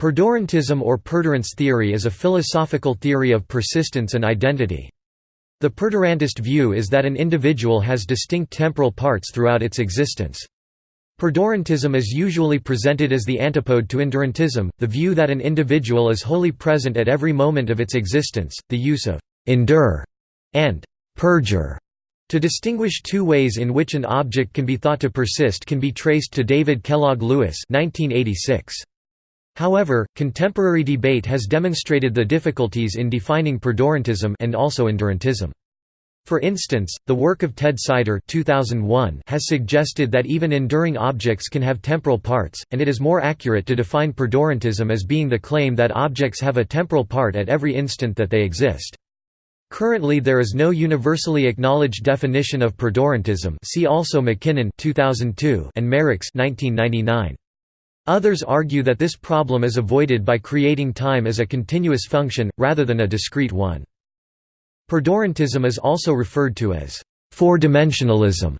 Perdurantism or perdurance theory is a philosophical theory of persistence and identity. The perdurantist view is that an individual has distinct temporal parts throughout its existence. Perdurantism is usually presented as the antipode to endurantism, the view that an individual is wholly present at every moment of its existence. The use of endure and perdure to distinguish two ways in which an object can be thought to persist can be traced to David Kellogg Lewis 1986. However, contemporary debate has demonstrated the difficulties in defining perdurantism and also endurantism. For instance, the work of Ted Sider 2001 has suggested that even enduring objects can have temporal parts, and it is more accurate to define perdurantism as being the claim that objects have a temporal part at every instant that they exist. Currently there is no universally acknowledged definition of perdurantism see also McKinnon 2002 and Merricks 1999. Others argue that this problem is avoided by creating time as a continuous function, rather than a discrete one. Perdurantism is also referred to as four-dimensionalism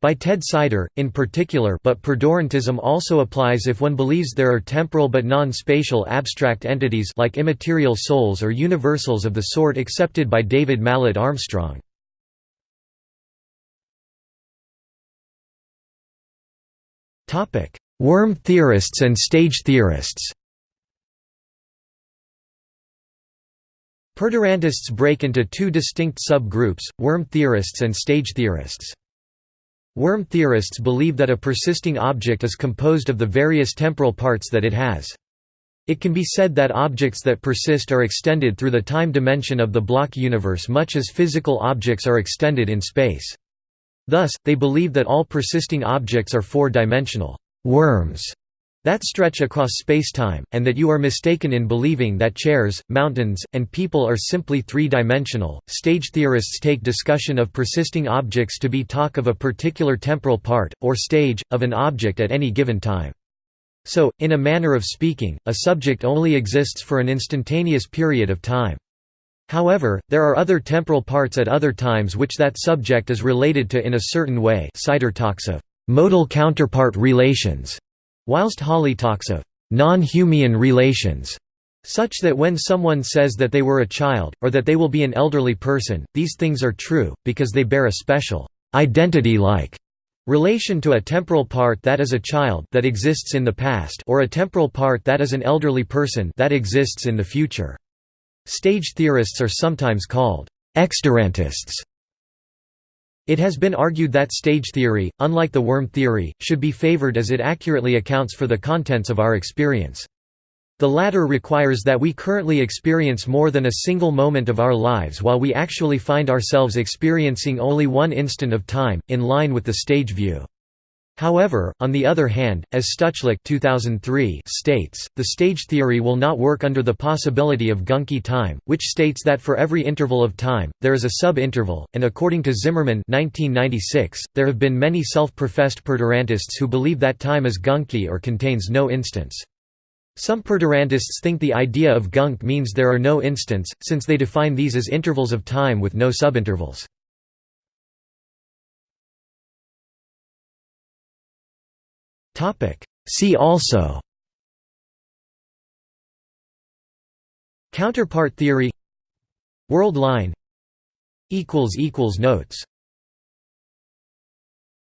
by Ted Sider, in particular but perdurantism also applies if one believes there are temporal but non-spatial abstract entities like immaterial souls or universals of the sort accepted by David Mallet Armstrong. Worm theorists and stage theorists Perdurantists break into two distinct sub-groups, worm theorists and stage theorists. Worm theorists believe that a persisting object is composed of the various temporal parts that it has. It can be said that objects that persist are extended through the time dimension of the block universe much as physical objects are extended in space. Thus, they believe that all persisting objects are four-dimensional worms that stretch across spacetime, and that you are mistaken in believing that chairs, mountains, and people are simply three-dimensional. Stage theorists take discussion of persisting objects to be talk of a particular temporal part, or stage, of an object at any given time. So, in a manner of speaking, a subject only exists for an instantaneous period of time. However, there are other temporal parts at other times which that subject is related to in a certain way of modal counterpart relations, whilst Hawley talks of non-Humean relations, such that when someone says that they were a child, or that they will be an elderly person, these things are true, because they bear a special identity-like relation to a temporal part that is a child that exists in the past or a temporal part that is an elderly person that exists in the future. Stage theorists are sometimes called exdurantists it has been argued that stage theory, unlike the worm theory, should be favored as it accurately accounts for the contents of our experience. The latter requires that we currently experience more than a single moment of our lives while we actually find ourselves experiencing only one instant of time, in line with the stage view. However, on the other hand, as Stuchlik 2003 states, the stage theory will not work under the possibility of gunky time, which states that for every interval of time, there is a sub-interval, and according to Zimmerman 1996, there have been many self-professed perdurantists who believe that time is gunky or contains no instants. Some perdurantists think the idea of gunk means there are no instants, since they define these as intervals of time with no subintervals. See also. Counterpart theory. World line. Notes